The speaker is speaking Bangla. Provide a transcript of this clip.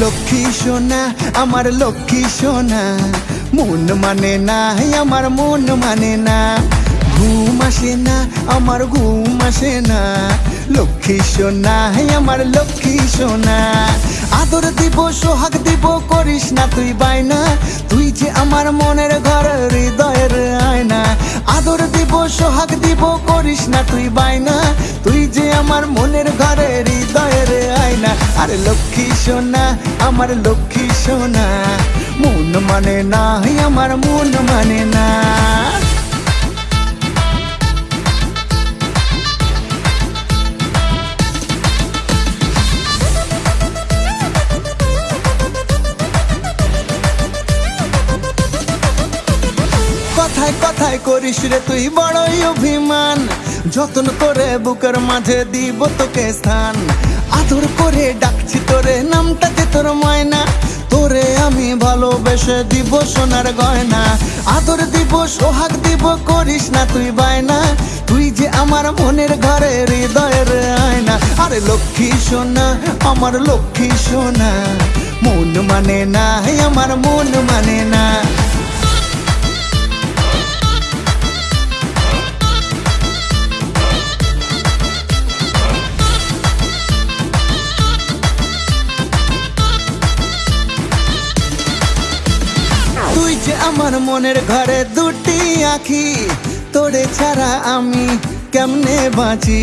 লক্ষ্মী সোনা, আমার লক্ষ্মী সোনা। মন মানে না আমার মন মানে না। ঘুম আসে না, আমার ঘুম আসে না। লক্ষ্মী সোনা আমার লক্ষ্মী সোনা। আদর দিব, সোহাগ দিব, করিস না তুই বাইনা তুই যে আমার মনের ঘর, হৃদয়ের আয়না। আদর দিব, সোহাগ দিব, করিস না তুই বাইনা তুই যে আমার মনের ঘরে, হৃদয়ের আরে লক্ষ্মী সোনা, আমার লক্ষ্মী সোনা। মন মানে না আমার মন মানে না। কথায় কথায় করিস রে তুই বড়ই অভিমান। যত্ন করে বুকের মাঝে দিব তোকে স্থান। আদর করে ডাকছি তোরে নামটাতে তোর ময়না। তোরে আমি ভালোবেসে দিব সোনার গয়না। আদর দিব, সোহাগ দিব, করিস না তুই বায়না। তুই যে আমার মনের ঘরে হৃদয়ের আয়না। আরে লক্ষ্মী সোনা, আমার লক্ষ্মী সোনা। মন মানে না আমার মন মানে না তুই যে আমার মনের ঘরে দুটি আখি তোরে ছাড়া আমি কেমনে বাঁচি?